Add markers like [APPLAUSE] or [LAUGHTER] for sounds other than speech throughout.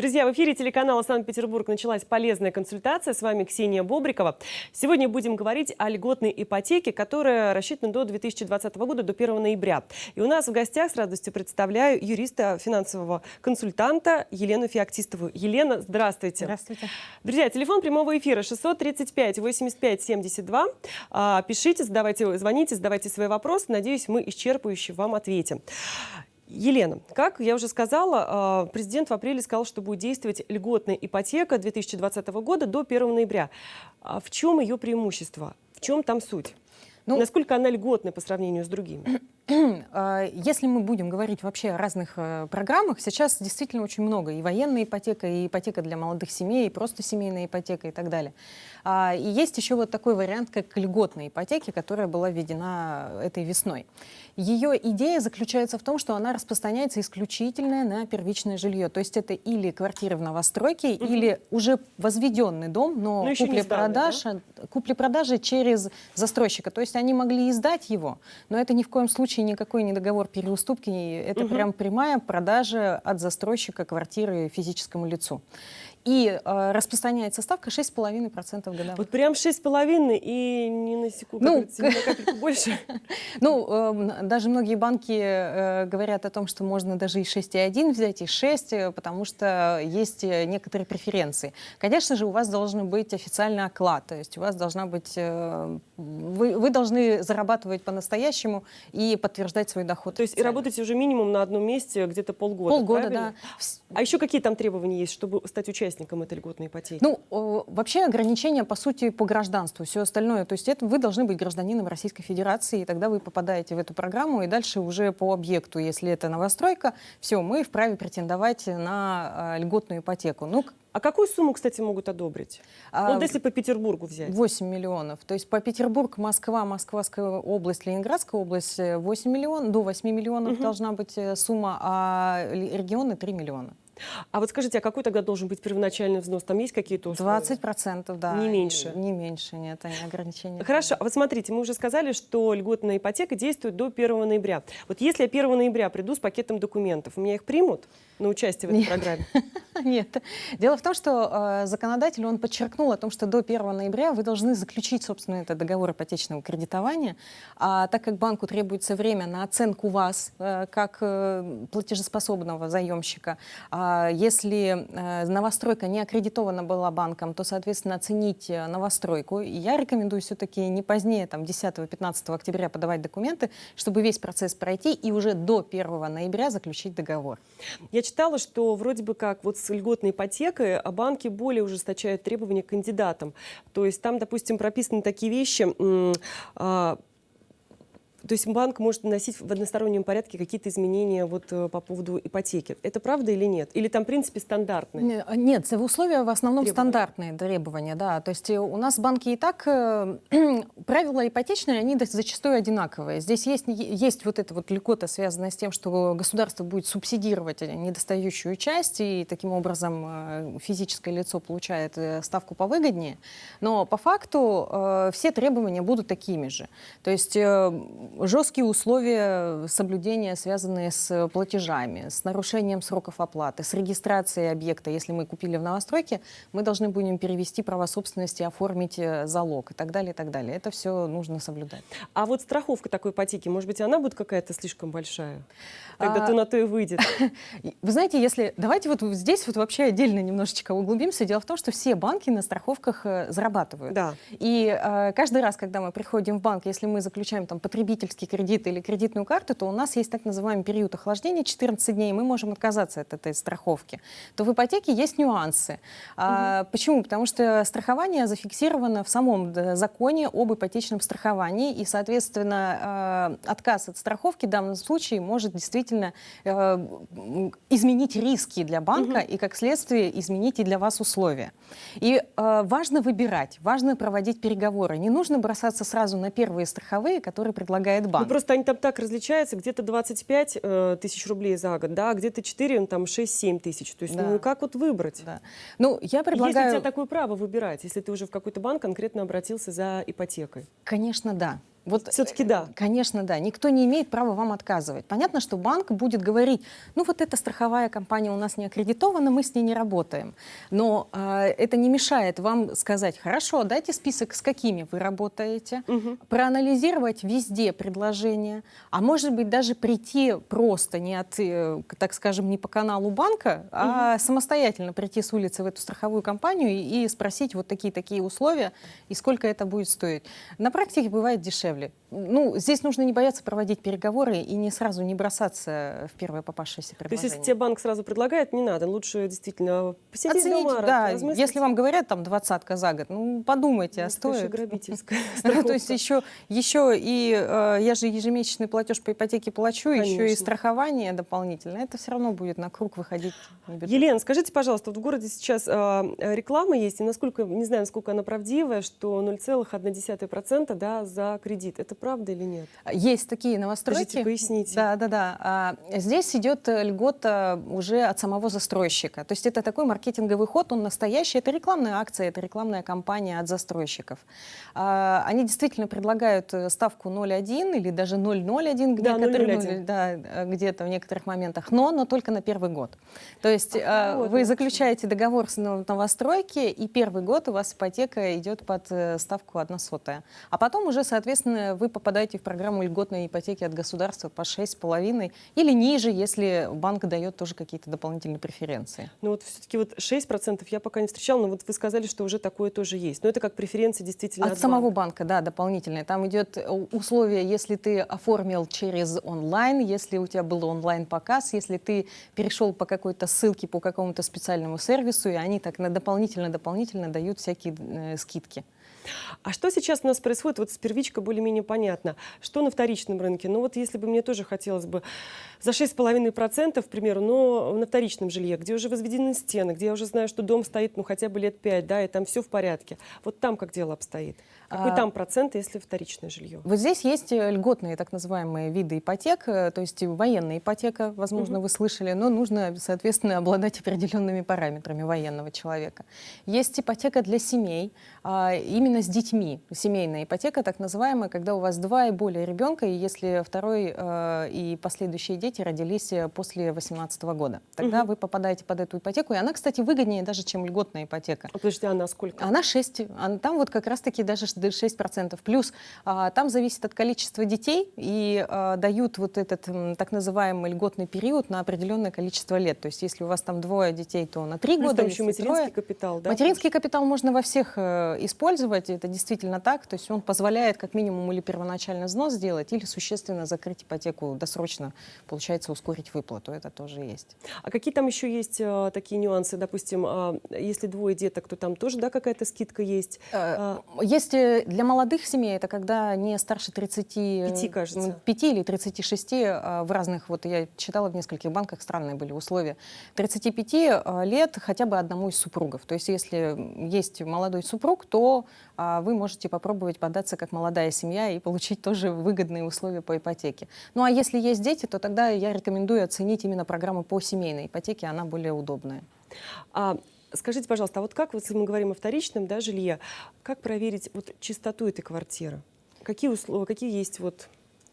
Друзья, в эфире телеканала «Санкт-Петербург» началась полезная консультация. С вами Ксения Бобрикова. Сегодня будем говорить о льготной ипотеке, которая рассчитана до 2020 года, до 1 ноября. И у нас в гостях с радостью представляю юриста финансового консультанта Елену Феоктистову. Елена, здравствуйте. Здравствуйте. Друзья, телефон прямого эфира 635-85-72. А, пишите, задавайте, звоните, задавайте свои вопросы. Надеюсь, мы исчерпывающе вам ответим. Елена, как я уже сказала, а, президент в апреле сказал, что будет действовать льготная ипотека 2020 года до 1 ноября. А в чем ее преимущество? В чем там суть? Ну, Насколько она льготная по сравнению с другими? [CLEARS THROAT] А, если мы будем говорить вообще о разных э, программах, сейчас действительно очень много. И военная ипотека, и ипотека для молодых семей, и просто семейная ипотека и так далее. А, и есть еще вот такой вариант, как льготная ипотека, которая была введена этой весной. Ее идея заключается в том, что она распространяется исключительно на первичное жилье. То есть это или квартиры в новостройке, угу. или уже возведенный дом, но, но купли-продажа да? купли через застройщика. То есть они могли издать его, но это ни в коем случае никакой не договор переуступки, это угу. прям прямая продажа от застройщика квартиры физическому лицу. И э, распространяется ставка 6,5% годовых. Вот прям 6,5% и не на секунду, ну, на капельку [LAUGHS] больше? Ну, э, даже многие банки э, говорят о том, что можно даже и 6,1 взять, и 6, э, потому что есть некоторые преференции. Конечно же, у вас должен быть официальный оклад, то есть у вас должна быть... Э, вы, вы должны зарабатывать по-настоящему и подтверждать свой доход. То есть и работаете уже минимум на одном месте где-то полгода, Полгода, правильно? да. А еще какие там требования есть, чтобы стать участником? Участникам этой льготной ипотеки? Ну, вообще ограничения, по сути, по гражданству, все остальное. То есть это вы должны быть гражданином Российской Федерации, и тогда вы попадаете в эту программу, и дальше уже по объекту, если это новостройка, все, мы вправе претендовать на а, льготную ипотеку. Ну, а какую сумму, кстати, могут одобрить? А, вот если по Петербургу взять. 8 миллионов. То есть по Петербург, Москва, Москвская область, Ленинградская область 8 миллионов, до 8 миллионов угу. должна быть э, сумма, а регионы 3 миллиона. А вот скажите, а какой тогда должен быть первоначальный взнос? Там есть какие-то условия? 20 процентов, да. Не меньше? Не меньше, нет, они ограничения. Хорошо, а вот смотрите, мы уже сказали, что льготная ипотека действует до 1 ноября. Вот если я 1 ноября приду с пакетом документов, меня их примут на участие в этой нет. программе? [LAUGHS] Нет. Дело в том, что э, законодатель, он подчеркнул о том, что до 1 ноября вы должны заключить, собственно, этот договор ипотечного кредитования, а так как банку требуется время на оценку вас э, как э, платежеспособного заемщика, э, если э, новостройка не аккредитована была банком, то, соответственно, оценить э, новостройку. И я рекомендую все-таки не позднее, там, 10-15 октября подавать документы, чтобы весь процесс пройти и уже до 1 ноября заключить договор. Я читала, что вроде бы как вот с льготной ипотекой а банки более ужесточают требования к кандидатам. То есть там, допустим, прописаны такие вещи, а, то есть банк может наносить в одностороннем порядке какие-то изменения вот э, по поводу ипотеки. Это правда или нет? Или там, в принципе, стандартные? Нет, условия в основном требования. стандартные требования, да. То есть э, у нас банки и так, э, [CLEARS THROAT] правила ипотечные, они зачастую одинаковые. Здесь есть, есть вот эта вот льгота, связанная с тем, что государство будет субсидировать недостающую часть, и таким образом физическое лицо получает ставку повыгоднее. Но по факту все требования будут такими же. То есть жесткие условия соблюдения, связанные с платежами, с нарушением сроков оплаты, с регистрацией объекта. Если мы купили в новостройке, мы должны будем перевести право собственности, оформить э, залог и так далее, и так далее. Это все нужно соблюдать. А вот страховка такой ипотеки, может быть, она будет какая-то слишком большая? Тогда а... то на то и выйдет. [LAUGHS] Вы знаете, если... Давайте вот здесь вот вообще отдельно немножечко углубимся. Дело в том, что все банки на страховках э, зарабатывают. Да. И э, каждый раз, когда мы приходим в банк, если мы заключаем там потребитель потребительский кредит или кредитную карту, то у нас есть так называемый период охлаждения 14 дней, и мы можем отказаться от этой страховки. То в ипотеке есть нюансы. Угу. А, почему? Потому что страхование зафиксировано в самом законе об ипотечном страховании, и, соответственно, а, отказ от страховки в данном случае может действительно а, изменить риски для банка угу. и, как следствие, изменить и для вас условия. И а, важно выбирать, важно проводить переговоры. Не нужно бросаться сразу на первые страховые, которые предлагают предлагает банк. Ну, просто они там так различаются, где-то 25 э, тысяч рублей за год, да, а где-то 4, ну, там 6-7 тысяч. То есть, да. ну как вот выбрать? Да. Ну, я предлагаю... Есть у тебя такое право выбирать, если ты уже в какой-то банк конкретно обратился за ипотекой? Конечно, да. Вот все-таки да. Конечно, да. Никто не имеет права вам отказывать. Понятно, что банк будет говорить, ну вот эта страховая компания у нас не аккредитована, мы с ней не работаем. Но э, это не мешает вам сказать, хорошо, дайте список, с какими вы работаете, угу. проанализировать везде предложения, а может быть даже прийти просто не от, э, так скажем, не по каналу банка, а угу. самостоятельно прийти с улицы в эту страховую компанию и спросить вот такие-такие условия и сколько это будет стоить. На практике бывает дешевле. Ну, здесь нужно не бояться проводить переговоры и не сразу не бросаться в первое попавшееся предложение. То есть, если тебе банк сразу предлагает, не надо, лучше действительно посидеть Оценить, дома, да, если вам говорят там двадцатка за год, ну, подумайте, ну, а стоит. грабительская [LAUGHS] То есть еще, еще и э, я же ежемесячный платеж по ипотеке плачу, еще и страхование дополнительное, это все равно будет на круг выходить. Елена, скажите, пожалуйста, вот в городе сейчас э, реклама есть, и насколько, не знаю, насколько она правдивая, что 0,1% да, за кредит. Это правда или нет? Есть такие новостройки. Скажите, поясните. Да, да, да. А, здесь идет льгота уже от самого застройщика. То есть это такой маркетинговый ход, он настоящий. Это рекламная акция, это рекламная кампания от застройщиков. А, они действительно предлагают э, ставку 0,1 или даже 0,01 где-то да, да, где-то в некоторых моментах, но, но только на первый год. То есть а, вот, вы заключаете договор с новостройки, и первый год у вас ипотека идет под э, ставку 1 сотая. А потом уже, соответственно, вы попадаете в программу льготной ипотеки от государства по 6,5 или ниже, если банк дает тоже какие-то дополнительные преференции. Ну вот все-таки вот 6% я пока не встречала, но вот вы сказали, что уже такое тоже есть. Но это как преференции действительно от, от самого банка. банка, да, дополнительные. Там идет э, условие, если ты оформил через онлайн, если у тебя был онлайн-показ, если ты перешел по какой-то ссылке по какому-то специальному сервису, и они так на дополнительно-дополнительно дают всякие э, скидки. А что сейчас у нас происходит? Вот с первичкой более-менее понятно. Что на вторичном рынке? Ну вот если бы мне тоже хотелось бы за 6,5%, к примеру, но на вторичном жилье, где уже возведены стены, где я уже знаю, что дом стоит ну хотя бы лет 5, да, и там все в порядке. Вот там как дело обстоит? Какой а, там процент, если вторичное жилье? Вот здесь есть э, льготные так называемые виды ипотек, э, то есть военная ипотека, возможно, угу. вы слышали, но нужно, соответственно, обладать определенными параметрами военного человека. Есть ипотека для семей, а, именно с детьми. Семейная ипотека, так называемая, когда у вас два и более ребенка, и если второй э, и последующие дети родились после 18 года. Тогда угу. вы попадаете под эту ипотеку, и она, кстати, выгоднее даже, чем льготная ипотека. А подожди, она сколько? Она 6. Там вот как раз-таки даже 6%. Плюс а, там зависит от количества детей и а, дают вот этот так называемый льготный период на определенное количество лет. То есть если у вас там двое детей, то на три года. еще материнский трое. капитал, да? Материнский капитал можно во всех э, использовать, это действительно так. То есть он позволяет как минимум или первоначально взнос сделать, или существенно закрыть ипотеку досрочно, получается ускорить выплату. Это тоже есть. А какие там еще есть а, такие нюансы? Допустим, а, если двое деток, то там тоже да, какая-то скидка есть? А, есть э, для молодых семей это когда не старше 35 кажется. 5 или 36 а, в разных, вот я читала в нескольких банках, странные были условия, 35 а, лет хотя бы одному из супругов. То есть если есть молодой супруг, то а, вы можете попробовать податься как молодая семья и получить тоже выгодные условия по ипотеке. Ну а если есть дети, то тогда я рекомендую оценить именно программу по семейной ипотеке, она более удобная. А Скажите, пожалуйста, а вот как, если мы говорим о вторичном да, жилье, как проверить вот, чистоту этой квартиры? Какие условия, какие есть вот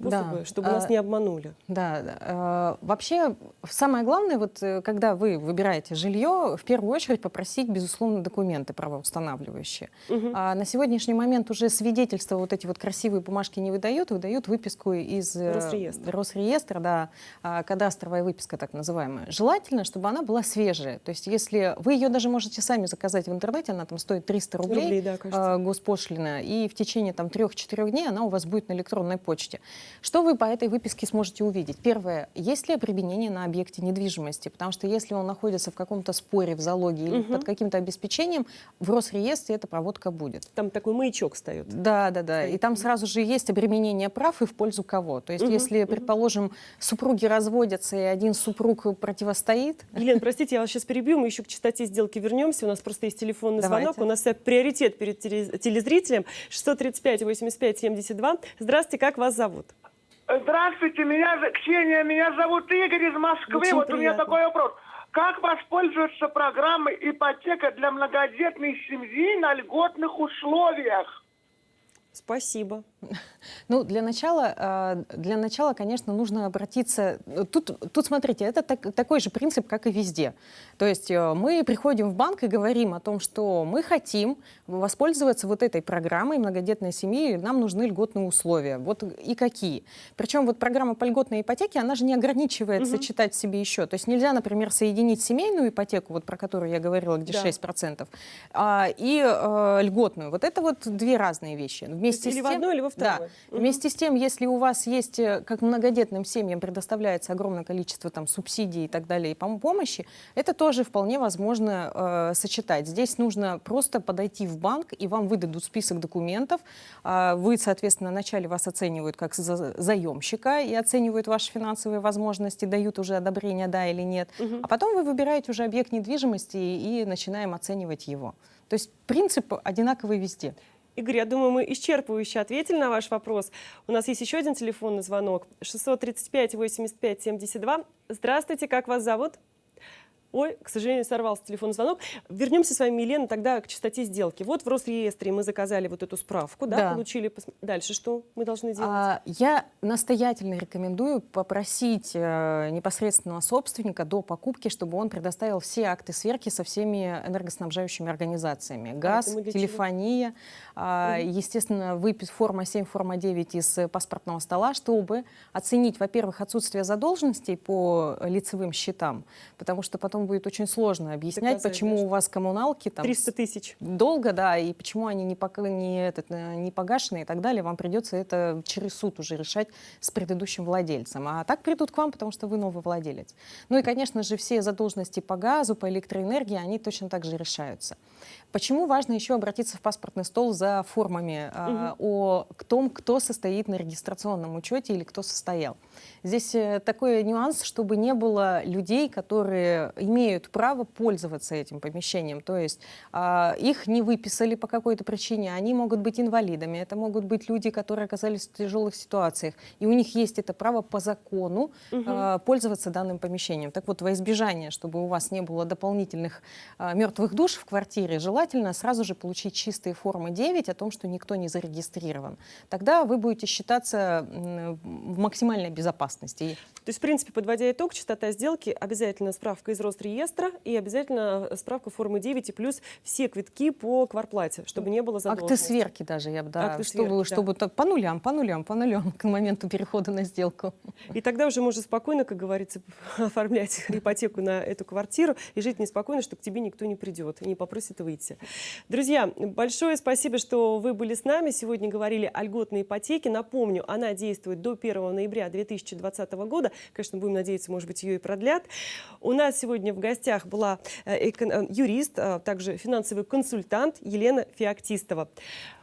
способы, да. чтобы нас а, не обманули. Да. А, вообще самое главное, вот э, когда вы выбираете жилье, в первую очередь попросить, безусловно, документы правоустанавливающие. Угу. А на сегодняшний момент уже свидетельства, вот эти вот красивые бумажки не выдают, выдают выписку из э, Росреестра, Росреестра да, а, кадастровая выписка так называемая. Желательно, чтобы она была свежая. То есть если вы ее даже можете сами заказать в интернете, она там стоит 300 рублей, рублей да, а, госпошлина, и в течение там 3-4 дней она у вас будет на электронной почте. Что вы по этой выписке сможете увидеть? Первое, есть ли применение на объекте недвижимости? Потому что если он находится в каком-то споре, в залоге или угу. под каким-то обеспечением, в Росреестре эта проводка будет. Там такой маячок встает. Да, да, да. Стоит. И там сразу же есть обременение прав и в пользу кого. То есть угу. если, предположим, супруги разводятся и один супруг противостоит... Елена, простите, я вас сейчас перебью, мы еще к частоте сделки вернемся. У нас просто есть телефонный Давайте. звонок. У нас приоритет перед телезрителем 635 85 72. Здравствуйте, как вас зовут? Здравствуйте, меня Ксения, меня зовут Игорь из Москвы. Очень вот приятно. у меня такой вопрос. Как воспользоваться программой ипотека для многодетной семьи на льготных условиях? Спасибо. [LAUGHS] Ну, для начала, э, для начала, конечно, нужно обратиться... Тут, тут смотрите, это так, такой же принцип, как и везде. То есть э, мы приходим в банк и говорим о том, что мы хотим воспользоваться вот этой программой многодетной семьи, нам нужны льготные условия. Вот и какие. Причем вот программа по льготной ипотеке, она же не ограничивается угу. читать себе еще. То есть нельзя, например, соединить семейную ипотеку, вот про которую я говорила, где да. 6%, а, и э, льготную. Вот это вот две разные вещи. Вместе или с тем, в одну, или во вторую. Да. Угу. Вместе с тем, если у вас есть, э, как многодетным семьям предоставляется огромное количество там, субсидий и так далее, и помощи, это тоже вполне возможно э, сочетать. Здесь нужно просто подойти в банк, и вам выдадут список документов. Э, вы, соответственно, вначале вас оценивают как за, заемщика и оценивают ваши финансовые возможности, дают уже одобрение, да или нет. Угу. А потом вы выбираете уже объект недвижимости и начинаем оценивать его. То есть принцип одинаковый везде. Игорь, я думаю, мы исчерпывающе ответили на ваш вопрос. У нас есть еще один телефонный звонок. 635-85-72. Здравствуйте, как вас зовут? Ой, к сожалению, сорвался телефонный звонок. Вернемся с вами, Елена, тогда к частоте сделки. Вот в Росреестре мы заказали вот эту справку, да, да. получили. Дальше что мы должны делать? А, я настоятельно рекомендую попросить э, непосредственного собственника до покупки, чтобы он предоставил все акты сверки со всеми энергоснабжающими организациями. А Газ, а телефония, э, угу. естественно, выпись форма 7, форма 9 из паспортного стола, чтобы оценить, во-первых, отсутствие задолженностей по лицевым счетам, потому что потом будет очень сложно объяснять, почему у вас коммуналки там 300 тысяч долго, да, и почему они не, пок... не, этот, э, не погашены и так далее. Вам придется это через суд уже решать с предыдущим владельцем. А так придут к вам, потому что вы новый владелец. Ну и, конечно же, все задолженности по газу, по электроэнергии, они точно так же решаются. Почему важно еще обратиться в паспортный стол за формами угу. о том, кто состоит на регистрационном учете или кто состоял? Здесь э, такой нюанс, чтобы не было людей, которые имеют право пользоваться этим помещением. То есть э, их не выписали по какой-то причине, они могут быть инвалидами, это могут быть люди, которые оказались в тяжелых ситуациях, и у них есть это право по закону угу. э, пользоваться данным помещением. Так вот, во избежание, чтобы у вас не было дополнительных э, мертвых душ в квартире, желательно сразу же получить чистые формы 9 о том, что никто не зарегистрирован. Тогда вы будете считаться в максимальной безопасности. То есть, в принципе, подводя итог, частота сделки, обязательно справка из Росреестра и обязательно справка формы 9 и плюс все квитки по кварплате, чтобы не было задолженности. Акты сверки даже, я бы, да, Акты чтобы, сверки, чтобы да. по нулям, по нулям, по нулям к моменту перехода на сделку. И тогда уже можно спокойно, как говорится, [LAUGHS] оформлять ипотеку на эту квартиру и жить неспокойно, что к тебе никто не придет и не попросит выйти. Друзья, большое спасибо, что вы были с нами. Сегодня говорили о льготной ипотеке. Напомню, она действует до 1 ноября 2020 года. Конечно, будем надеяться, может быть, ее и продлят. У нас сегодня в гостях была э, э, юрист, а также финансовый консультант Елена Феоктистова.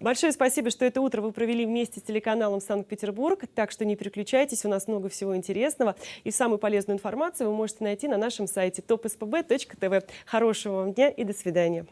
Большое спасибо, что это утро вы провели вместе с телеканалом Санкт-Петербург. Так что не переключайтесь, у нас много всего интересного. И самую полезную информацию вы можете найти на нашем сайте topspb.tv. Хорошего вам дня и до свидания.